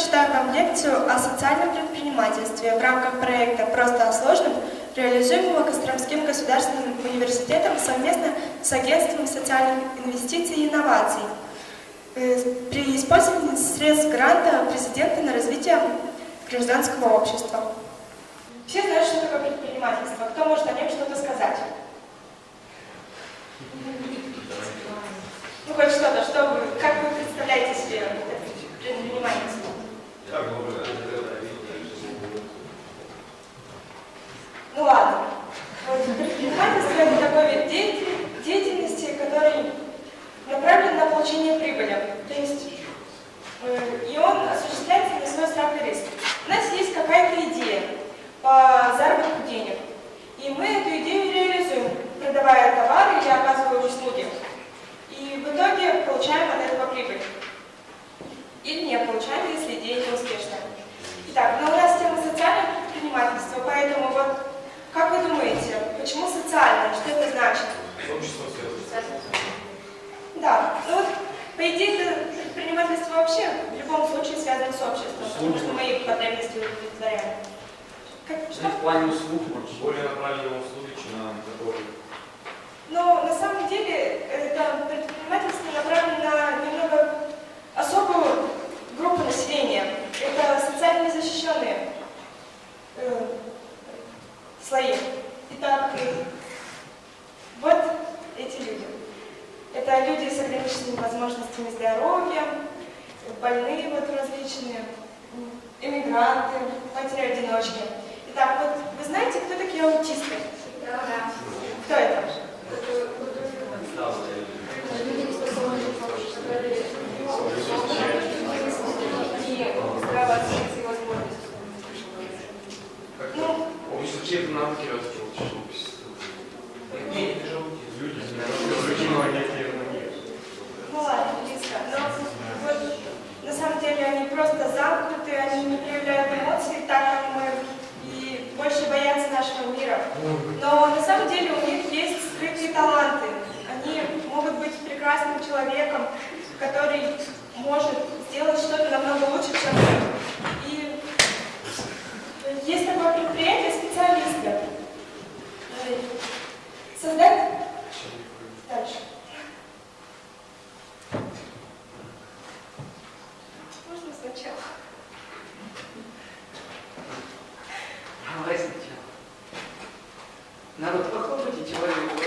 прочитаю вам лекцию о социальном предпринимательстве в рамках проекта «Просто о сложном», реализуемого Костромским государственным университетом совместно с Агентством социальных инвестиций и инноваций э, при использовании средств гранта президента на развитие гражданского общества. Все знают, что такое предпринимательство. Кто может о нем что-то сказать? Ну, хоть что-то, что вы, как вы представляете себе предпринимательство? Ну ладно. Вот предпринимательство это такой вид деятельности, который направлен на получение прибыли. То есть э, и он осуществляется на свой страх и риск. У нас есть какая-то идея по заработку денег. И мы эту идею реализуем, продавая товары или оказывая услуги. И в итоге получаем от этого прибыль. Или не получаем, если идея не успешная. Итак, но у нас тема социального предпринимательства, поэтому вот как вы думаете, почему социальное? Что это значит? Общество. Да, ну вот, по идее, это предпринимательство вообще в любом случае связано с обществом, потому что мы их потребности удовлетворяем. Как, что? В плане услуг, Более направленные услуги, чем на которые. Но на самом деле это предпринимательство направлено на немного особую группу населения. Это социально незащищенные э, слои. Итак, э, вот эти люди. Это люди с ограниченными возможностями здоровья, больные вот различные, эмигранты, матери-одиночки. Итак, вот вы знаете, кто такие аутисты? Да. Кто это? Но на самом деле у них есть скрытые таланты. Прекрасным человеком, который может сделать что-то намного лучше, чем мы. И есть такое предприятие специалисты. Э, Создать дальше. Можно сначала? Давай сначала. Народ, похлопайте человеку.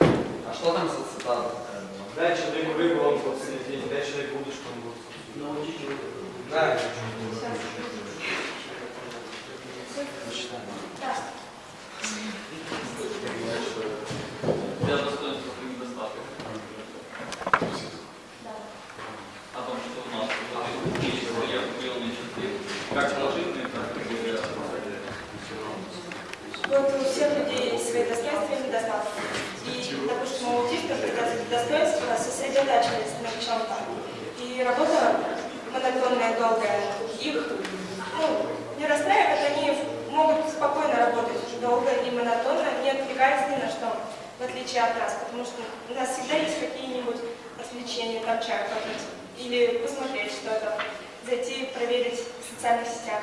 А что там за цитата? Дай человеку рыбу, он будет целый день. Дай человеку удочку, он будет Научите его. Да. Для достоинства и недостатков. О том, что у нас вот есть свои определенные черты, как положительные, так и отрицательные. Вот у всех людей есть свои достоинства и недостатки. И, допустим, у аутистов это достоинство сосредотачивается на чем-то. И монотонная, долгая, их ну, не расстраивает, они могут спокойно работать долго и монотонно, не отвлекаясь ни на что, в отличие от нас, потому что у нас всегда есть какие-нибудь отвлечения, там чай попить, или посмотреть что-то, зайти проверить в социальных сетях.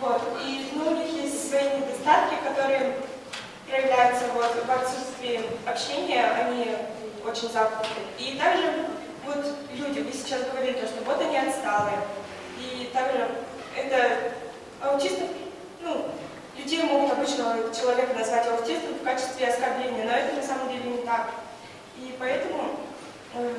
Вот. И ну, у них есть свои недостатки, которые проявляются вот, в отсутствии общения, они очень замкнуты. И также вот люди, вы сейчас говорили, то, что вот они отсталые. И также это аутистов, ну, людей могут обычного человека назвать аутистом в качестве оскорбления, но это на самом деле не так. И поэтому э,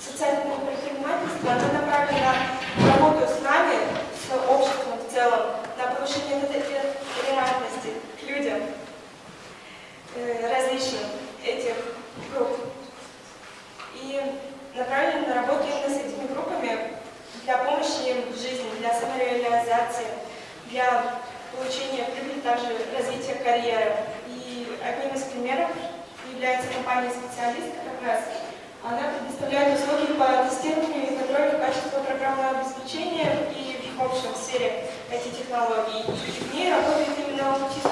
социальное предпринимательство, оно направлено на работу с нами, с обществом в целом, на повышение толерантности к людям э, различным этих групп. И направлено на работу именно с этими группами для помощи им в жизни, для самореализации, для получения прибыли, также развития карьеры. И одним из примеров является компания «Специалист» как раз. Она предоставляет услуги по тестированию и контролю качества программного обеспечения и в общем в сфере IT-технологий. И в ней работает именно аутисты.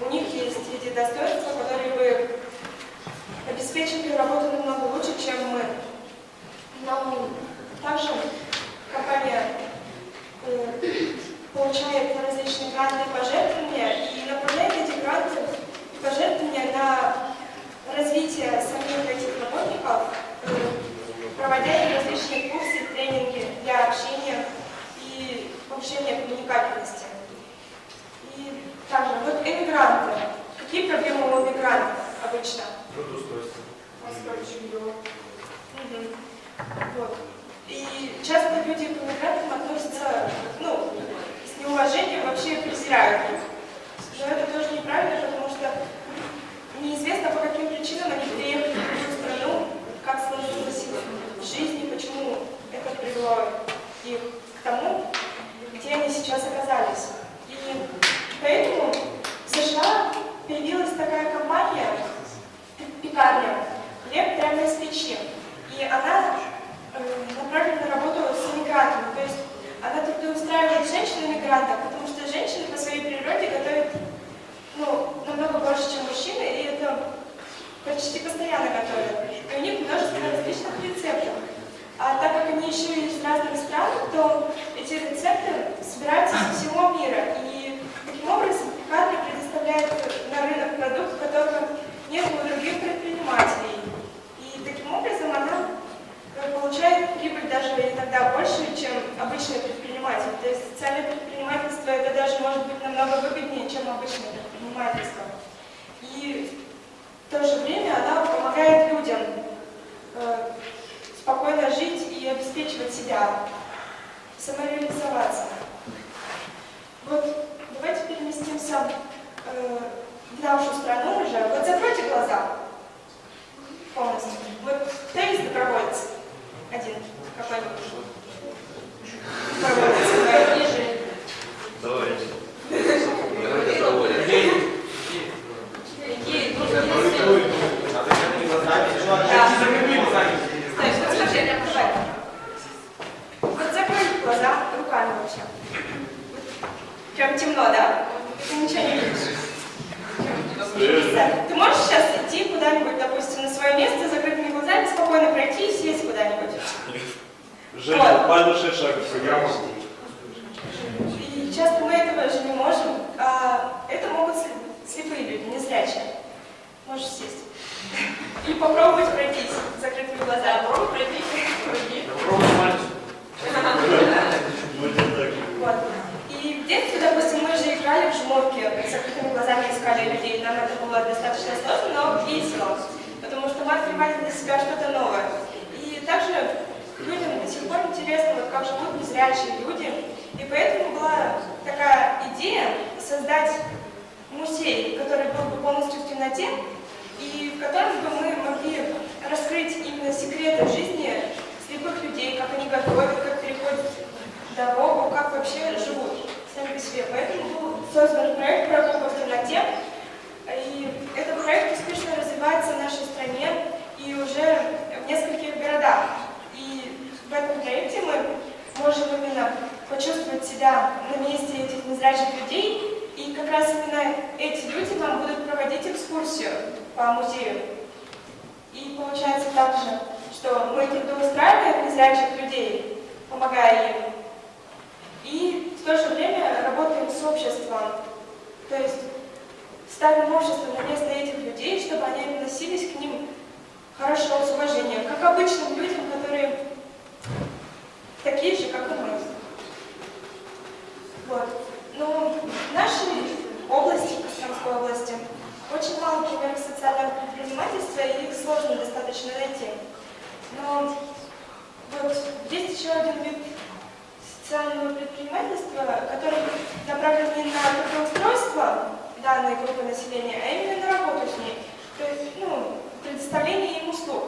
У них есть эти достоинства, которые бы обеспечили работу намного лучше, чем мы. Но также компания э, получает различные гранты и пожертвования и направляет эти гранты пожертвования на развитие самих этих работников, э, проводя им различные курсы, тренинги для общения и повышения коммуникабельности. И также вот эмигранты. Какие проблемы у эмигрантов обычно? Трудоустройство. Мгм. Вот. И часто люди к иммигрантам относятся, ну, с неуважением, вообще презирают их. Но это тоже неправильно, потому что неизвестно, по каким причинам они приехали в другую страну, как сложилось их в жизни, почему это привело их к тому, где они сейчас оказались. И поэтому в США появилась такая компания, пекарня, хлеб прямо из печи. И она э, направлена на работу с иммигрантами. То есть она трудоустраивает женщин-иммигрантов, потому что женщины по своей природе готовят ну, намного больше, чем мужчины, и это почти постоянно готовят. И у них множество различных рецептов. А так как они еще и из разных стран, то эти рецепты собираются со всего мира. И таким образом пекарня предоставляет на рынок продукт, которого нет у других предпринимателей. И таким образом она э, получает прибыль даже иногда больше, чем обычный предприниматель. То есть социальное предпринимательство это даже может быть намного выгоднее, чем обычное предпринимательство. И в то же время она помогает людям э, спокойно жить и обеспечивать себя, самореализоваться. Вот давайте переместимся э, в нашу страну уже. Вот закройте глаза полностью. Вот теннис добровольец. Один. Какой-нибудь. Доброволец. Ниже. Давайте. Гей, ну, Надо закрыть глазами. Чувак, Да. закрыли глазами. Стой, что скажи, я давай. Вот закрой глаза руками вообще. Прям темно, да? Ты ничего не видишь. Да. Ты можешь сейчас идти куда-нибудь, допустим, на свое место, с закрытыми глазами, спокойно пройти и сесть куда-нибудь? Женя, 6 шагов. Я могу. И часто мы этого же не можем, а это могут слепые люди, незрячие. Можешь сесть. Или попробовать пройтись с закрытыми глазами. Попробуй пройти. Пройди. Попробуй мальчик. Не. Вот. И в детстве, допустим, мы же играли в жмурки, с закрытыми глазами искали людей. Нам это было достаточно сложно, но весело. Потому что мы открывали для себя что-то новое. И также людям до сих пор интересно, вот как живут незрячие люди. И поэтому была такая идея создать музей, который был бы полностью в темноте, и в котором бы мы могли раскрыть именно секреты жизни слепых людей, как они готовят, как переходят дорогу, как вообще живут сами по себе. Поэтому был создан проект «Прогулка в темноте», и этот проект успешно развивается в нашей стране и уже в нескольких городах. И в этом проекте мы можем именно почувствовать себя на месте этих незрячих людей, и как раз именно эти люди нам будут проводить экскурсию по музею. И получается так же, что мы трудоустраиваем незрячих людей, помогая им, и в то же время работаем с обществом. То есть ставим общество на место этих людей, чтобы они относились к ним хорошо, с уважением, как обычным людям, которые такие же, как и мы. Вот. Но в нашей области, Костромской области, очень мало примеров социального предпринимательства, и их сложно достаточно найти. Но вот есть еще один вид социального предпринимательства, который направлен не на трудоустройство данной группы населения, а именно на работу с ней. То есть, ну, предоставление им услуг.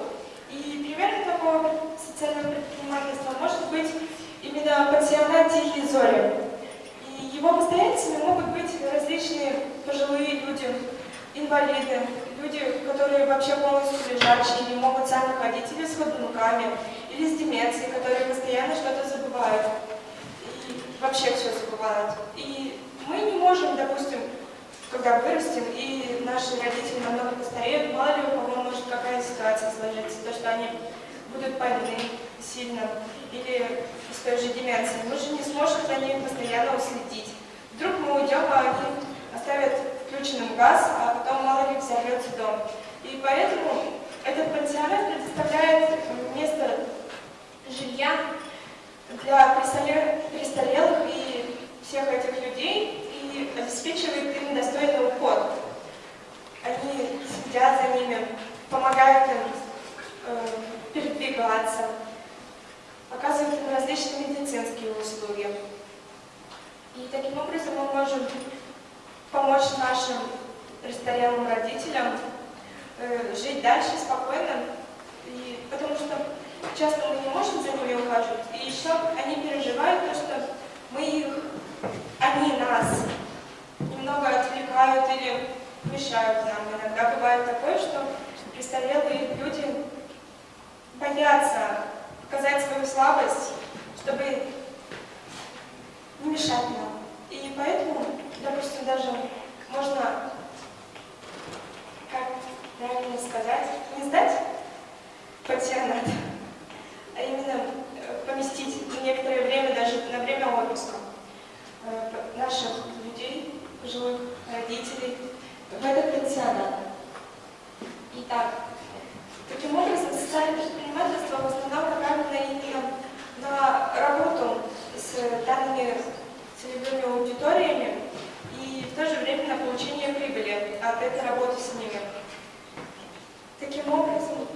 И примером такого социального предпринимательства может быть именно пансионат «Тихие зори». И его постояльцами могут быть различные пожилые люди, инвалиды, люди, которые вообще полностью лежачие, не могут сами ходить, или с ходунками, или с деменцией, которые постоянно что-то забывают. вообще все забывают. И мы не можем, допустим, когда вырастем, и наши родители намного постареют, мало ли у кого может какая ситуация сложиться, то, что они будут больны сильно, или с той же деменцией. Мы же не сможем за ними постоянно уследить. Вдруг мы уйдем, а они оставят включенным газ, а потом мало ли взорвется дом. И поэтому этот пансионат предоставляет место жилья для престарелых и всех этих людей и обеспечивает им достойный уход. Они следят за ними, помогают им э, передвигаться, оказывают им различные медицинские услуги. И таким образом мы можем помочь нашим престарелым родителям э, жить дальше спокойно, и, потому что часто мы не можем за ними ухаживать, и еще они переживают то, что мы их, они нас немного отвлекают или мешают нам. Иногда бывает такое, что престарелые люди боятся показать свою слабость, чтобы не мешать нам. И поэтому, допустим, даже можно, как правильно сказать, не сдать пансионат, а именно э, поместить на некоторое время, даже на время отпуска э, наших людей, пожилых родителей в этот пансионат. Итак, таким образом социальное предпринимательство в основном направлено именно на работу с данными целевыми аудиториями то же время на получение прибыли от этой работы с ними. Таким образом,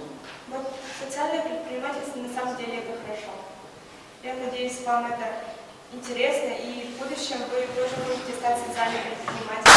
вот социальное предпринимательство на самом деле это хорошо. Я надеюсь, вам это интересно, и в будущем вы тоже будете стать социальным предпринимателем.